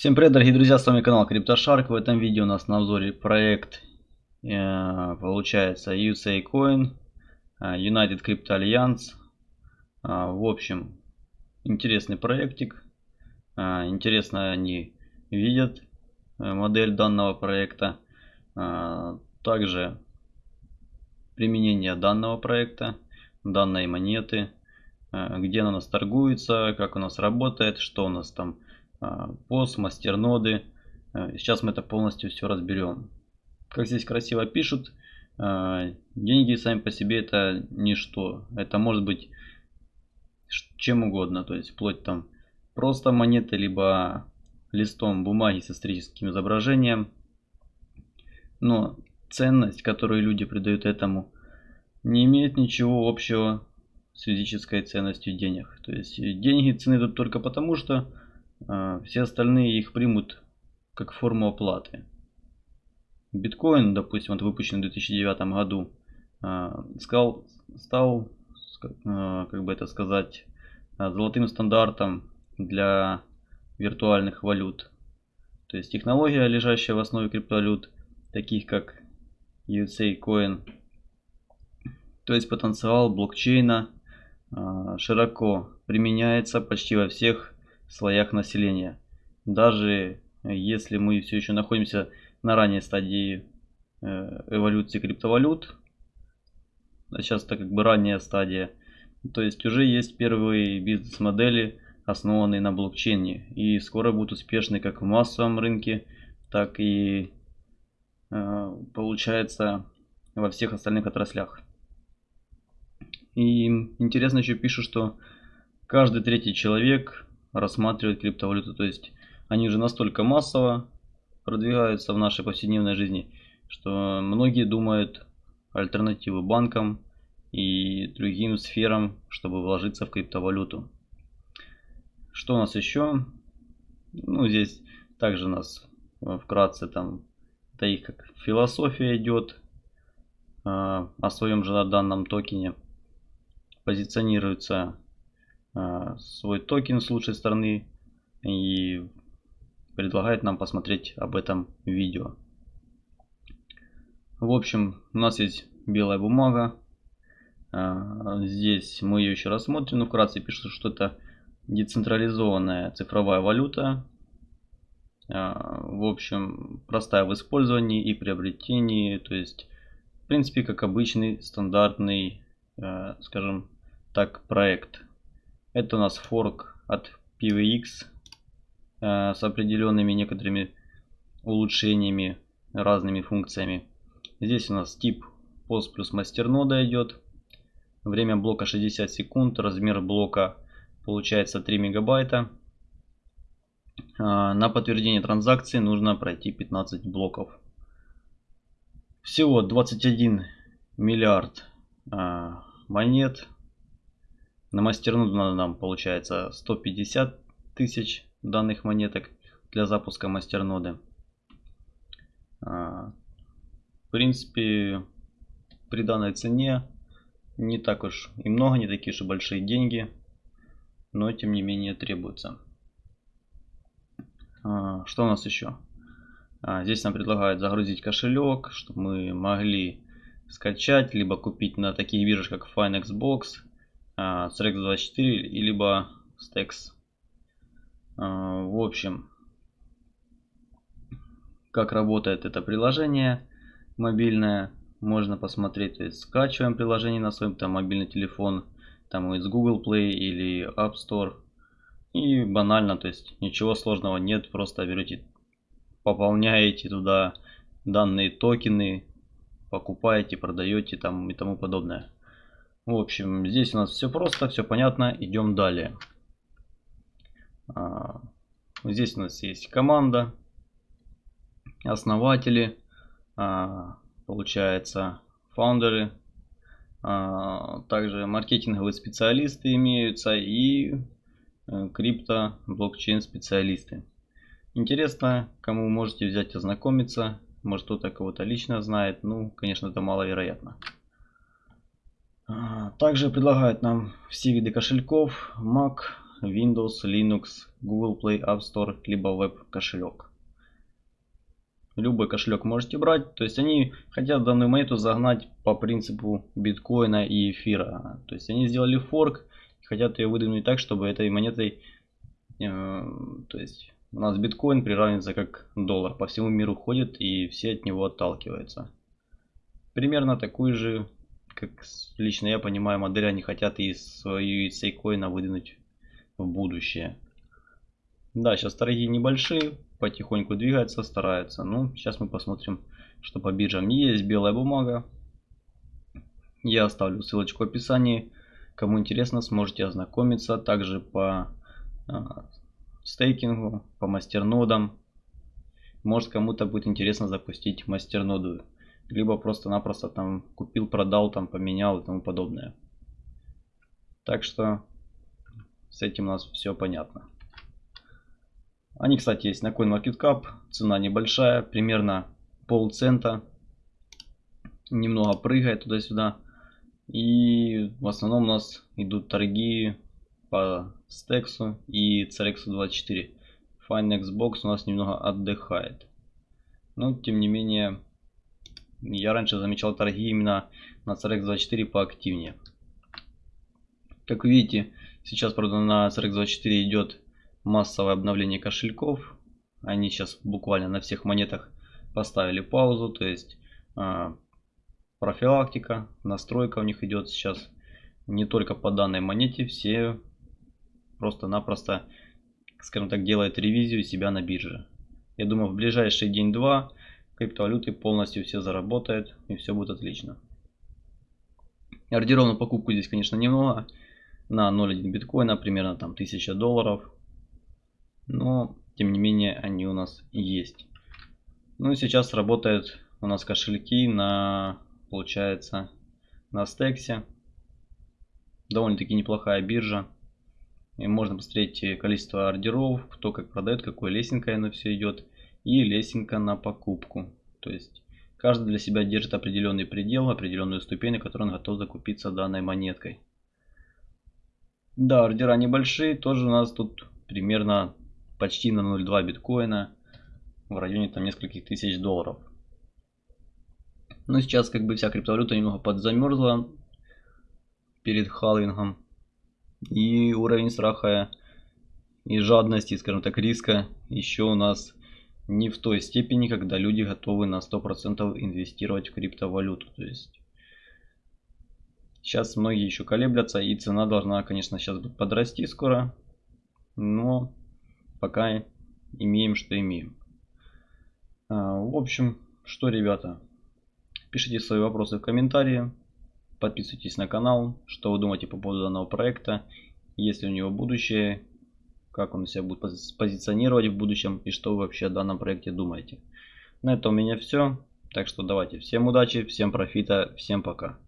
Всем привет, дорогие друзья, с вами канал CryptoShark. В этом видео у нас на обзоре проект, э, получается, USA Coin, э, United Crypto Alliance. Э, в общем, интересный проектик. Интересно они видят модель данного проекта. Также применение данного проекта, данной монеты, где она у нас торгуется, как у нас работает, что у нас там пост, мастерноды. Э, сейчас мы это полностью все разберем. Как здесь красиво пишут, э, деньги сами по себе это ничто. Это может быть чем угодно, то есть вплоть там просто монеты, либо листом бумаги с историческим изображением. Но ценность, которую люди придают этому, не имеет ничего общего с физической ценностью денег. То есть деньги цены тут только потому, что все остальные их примут как форму оплаты. Биткоин, допустим, вот выпущенный в 2009 году, а, стал, стал, а, как бы это сказать, золотым стандартом для виртуальных валют. То есть технология, лежащая в основе криптовалют, таких как USA Coin, то есть потенциал блокчейна широко применяется почти во всех слоях населения. Даже э, если мы все еще находимся на ранней стадии э, эволюции криптовалют, а сейчас это как бы ранняя стадия, то есть уже есть первые бизнес-модели, основанные на блокчейне, и скоро будут успешны как в массовом рынке, так и э, получается во всех остальных отраслях. И интересно еще пишут, что каждый третий человек рассматривать криптовалюту. То есть они уже настолько массово продвигаются в нашей повседневной жизни, что многие думают альтернативы банкам и другим сферам, чтобы вложиться в криптовалюту. Что у нас еще? Ну, здесь также у нас вкратце там, это их как философия идет э, о своем же данном токене. Позиционируется свой токен с лучшей стороны и предлагает нам посмотреть об этом видео. В общем, у нас есть белая бумага. А, здесь мы ее еще рассмотрим, но вкратце пишут, что это децентрализованная цифровая валюта. А, в общем, простая в использовании и приобретении. То есть, в принципе, как обычный стандартный, скажем так, проект. Это у нас форк от PVX э, с определенными некоторыми улучшениями, разными функциями. Здесь у нас тип пост плюс мастернода идет. Время блока 60 секунд, размер блока получается 3 мегабайта. Э, на подтверждение транзакции нужно пройти 15 блоков. Всего 21 миллиард э, монет на мастерноду надо нам получается 150 тысяч данных монеток для запуска мастерноды. А, в принципе, при данной цене не так уж и много, не такие и большие деньги, но тем не менее требуются. А, что у нас еще? А, здесь нам предлагают загрузить кошелек, чтобы мы могли скачать, либо купить на таких биржах, как FineXbox, Strex24 либо Stex. А, в общем, как работает это приложение мобильное, можно посмотреть. То есть скачиваем приложение на свой там, мобильный телефон, там из Google Play или App Store. И банально, то есть ничего сложного нет, просто берете, пополняете туда данные токены, покупаете, продаете там и тому подобное. В общем, здесь у нас все просто, все понятно. Идем далее. А, здесь у нас есть команда, основатели, а, получается, фаундеры, а, также маркетинговые специалисты имеются и э, крипто блокчейн специалисты. Интересно, кому можете взять ознакомиться, может кто-то кого-то лично знает, ну, конечно, это маловероятно. Также предлагают нам все виды кошельков, Mac, Windows, Linux, Google Play App Store, либо веб кошелек. Любой кошелек можете брать. То есть они хотят данную монету загнать по принципу биткоина и эфира. То есть они сделали форк, хотят ее выдвинуть так, чтобы этой монетой, э, то есть у нас биткоин приравнивается как доллар. По всему миру ходит и все от него отталкиваются. Примерно такую же, как лично я понимаю, модель они хотят и свою сейкоина выдвинуть в будущее. Да, сейчас торги небольшие, потихоньку двигаются, стараются. Ну, сейчас мы посмотрим, что по биржам. Есть белая бумага. Я оставлю ссылочку в описании. Кому интересно, сможете ознакомиться. Также по э, стейкингу, по мастернодам. Может кому-то будет интересно запустить мастерноду. Либо просто-напросто там купил, продал, там поменял и тому подобное. Так что с этим у нас все понятно. Они, кстати, есть на CoinMarketCap. Цена небольшая, примерно полцента. Немного прыгает туда-сюда. И в основном у нас идут торги по Стексу и CRX 24. Fine Xbox у нас немного отдыхает. Но тем не менее, я раньше замечал торги именно на CRX 24 поактивнее. Как видите, сейчас, правда, на CRX 24 идет массовое обновление кошельков. Они сейчас буквально на всех монетах поставили паузу, то есть а, профилактика, настройка у них идет сейчас не только по данной монете, все просто-напросто, скажем так, делают ревизию себя на бирже. Я думаю, в ближайший день-два криптовалюты полностью все заработают и все будет отлично. Ордеров на покупку здесь, конечно, немного. На 0.1 биткоина примерно там 1000 долларов. Но, тем не менее, они у нас есть. Ну и сейчас работают у нас кошельки на получается на стексе. Довольно-таки неплохая биржа. И можно посмотреть количество ордеров, кто как продает, какой лесенкой оно все идет. И лесенка на покупку. То есть каждый для себя держит определенный предел, определенную ступень, на которой он готов закупиться данной монеткой. Да, ордера небольшие, тоже у нас тут примерно почти на 0,2 биткоина в районе там нескольких тысяч долларов. Но сейчас как бы вся криптовалюта немного подзамерзла перед халвингом. И уровень страха и жадности, скажем так, риска еще у нас не в той степени, когда люди готовы на 100% инвестировать в криптовалюту. То есть сейчас многие еще колеблятся и цена должна, конечно, сейчас подрасти скоро. Но пока имеем, что имеем. А, в общем, что, ребята, Пишите свои вопросы в комментарии. Подписывайтесь на канал. Что вы думаете по поводу данного проекта. Есть ли у него будущее. Как он себя будет позиционировать в будущем. И что вы вообще о данном проекте думаете. На этом у меня все. Так что давайте. Всем удачи, всем профита, всем пока.